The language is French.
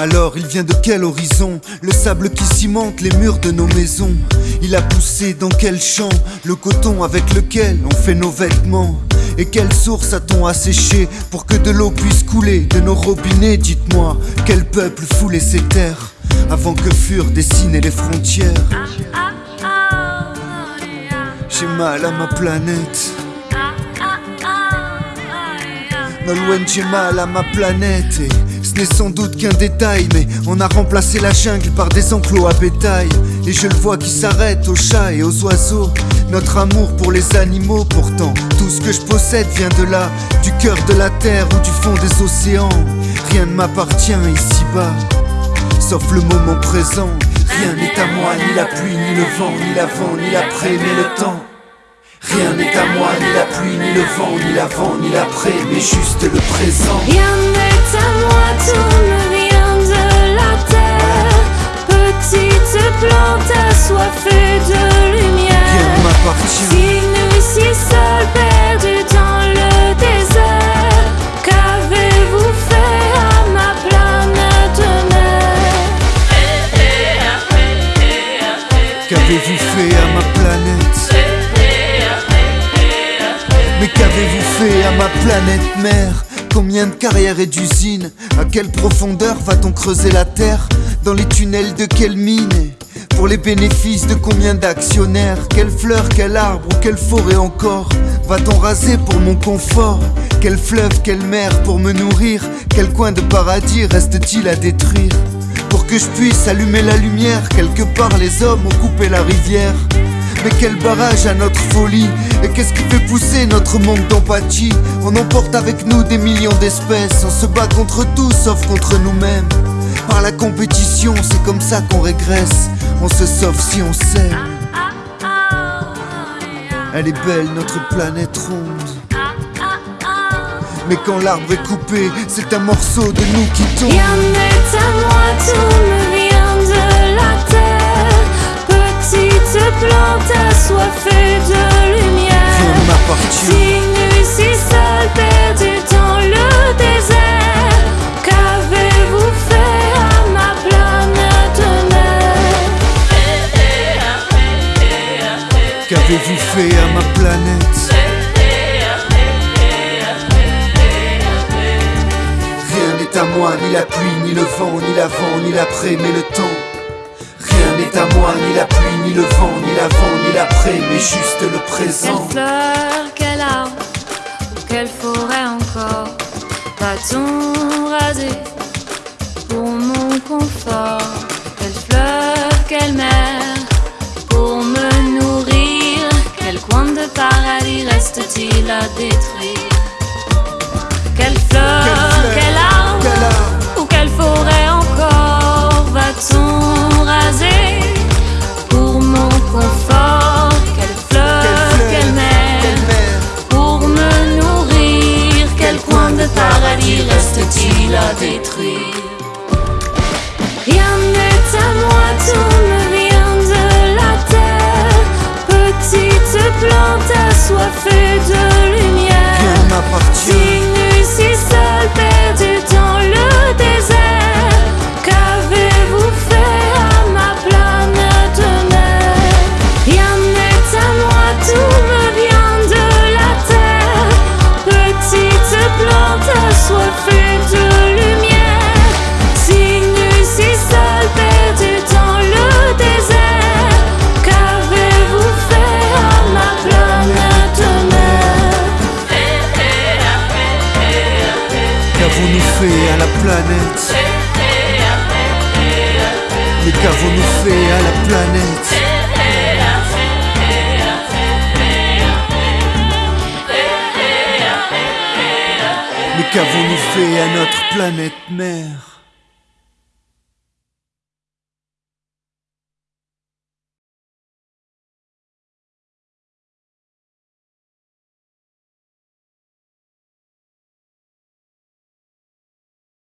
Alors il vient de quel horizon? Le sable qui cimente les murs de nos maisons. Il a poussé dans quel champ? Le coton avec lequel on fait nos vêtements. Et quelle source a-t-on asséché pour que de l'eau puisse couler de nos robinets? Dites-moi, quel peuple foulait ces terres avant que furent dessinées les frontières? J'ai mal à ma planète. Nolwenn, j'ai mal à ma planète. Ce n'est sans doute qu'un détail, mais on a remplacé la jungle par des enclos à bétail. Et je le vois qui s'arrête aux chats et aux oiseaux. Notre amour pour les animaux, pourtant, tout ce que je possède vient de là, du cœur de la terre ou du fond des océans. Rien ne m'appartient ici-bas, sauf le moment présent. Rien n'est à moi, ni la pluie, ni le vent, ni l'avant, ni l'après, mais le temps. Rien n'est à moi, ni la pluie, ni le vent, ni l'avant, ni l'après, mais juste le présent. Rien n'est à moi, tout me vient de la terre. Petite plante assoiffée de lumière. Rien ne m'appartient. À ma planète mère. Combien de carrières et d'usines. À quelle profondeur va-t-on creuser la terre Dans les tunnels de quelle mine? Pour les bénéfices de combien d'actionnaires? Quelle fleur, quel arbre ou quelle forêt encore Va-t-on raser pour mon confort? Quel fleuve, quelle mer pour me nourrir? Quel coin de paradis reste-t-il à détruire? Pour que je puisse allumer la lumière. Quelque part, les hommes ont coupé la rivière. Mais quel barrage à notre folie. Et qu'est-ce qui fait pousser notre manque d'empathie? On emporte avec nous des millions d'espèces. On se bat contre tout sauf contre nous-mêmes. Par la compétition, c'est comme ça qu'on régresse. On se sauve si on s'aime Elle est belle notre planète ronde. Mais quand l'arbre est coupé, c'est un morceau de nous qui tombe. À moi, À ma planète Rien n'est à moi, ni la pluie, ni le vent, ni l'avant, ni l'après, mais le temps. Rien n'est à moi, ni la pluie, ni le vent, ni l'avant, ni l'après, mais juste le présent. Quelle fleur, quel arbre, quelle forêt encore va-t-on raser pour mon confort? Reste-t-il à Mais qu'avons-nous fait à la planète. Mais qu'avons-nous fait à notre planète mère